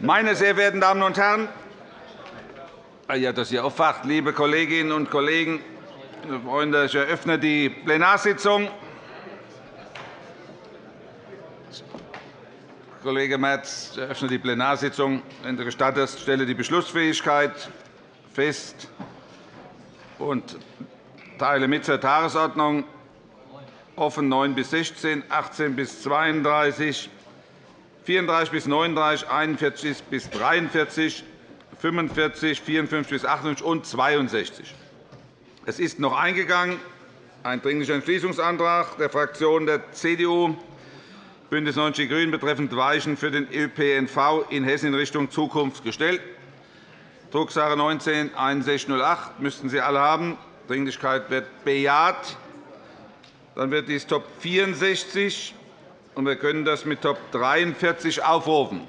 Meine sehr verehrten Damen und Herren, ah ja, dass ihr aufwacht, liebe Kolleginnen und Kollegen, Freunde, ich eröffne die Plenarsitzung. Kollege Merz, ich eröffne die Plenarsitzung. Wenn du gestattest, stelle die Beschlussfähigkeit fest und teile mit zur Tagesordnung offen 9 bis 16, 18 bis 32, 34 bis 39, 41 bis 43, 45, 54 bis 58 und 62. Es ist noch eingegangen ein Dringlicher Entschließungsantrag der Fraktionen der CDU, BÜNDNIS 90 die GRÜNEN betreffend Weichen für den ÖPNV in Hessen in Richtung Zukunft gestellt. Drucksache 19-6108 müssten Sie alle haben. Dringlichkeit wird bejaht. Dann wird dies Top 64 und wir können das mit Top 43 aufrufen.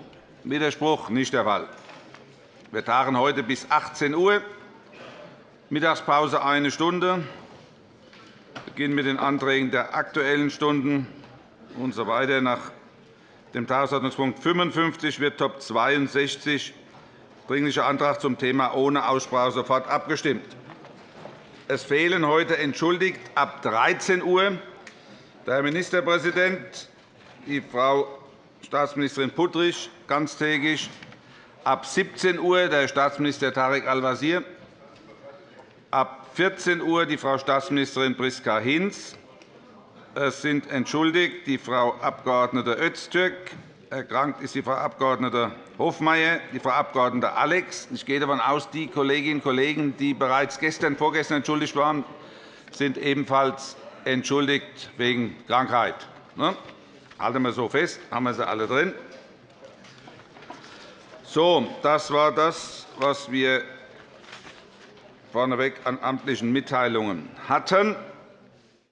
Widerspruch nicht der Fall. Wir tagen heute bis 18 Uhr. Mittagspause eine Stunde. Beginnen mit den Anträgen der Aktuellen Stunden usw. So weiter. Nach dem Tagesordnungspunkt 55 wird Top 62 Dringlicher Antrag zum Thema ohne Aussprache sofort abgestimmt. Es fehlen heute entschuldigt ab 13 Uhr der Herr Ministerpräsident, die Frau Staatsministerin Puttrich ganztägig, ab 17 Uhr der Staatsminister Tarek Al-Wazir, ab 14 Uhr die Frau Staatsministerin Priska Hinz. Es sind entschuldigt die Frau Abg. Öztürk, erkrankt ist die Frau Abg. Hofmeier, die Frau Abg. Alex. Ich gehe davon aus, die Kolleginnen und Kollegen, die bereits gestern, vorgestern entschuldigt waren, sind ebenfalls entschuldigt wegen Krankheit. Halten wir so fest, haben wir sie alle drin. So, das war das, was wir vorneweg an amtlichen Mitteilungen hatten.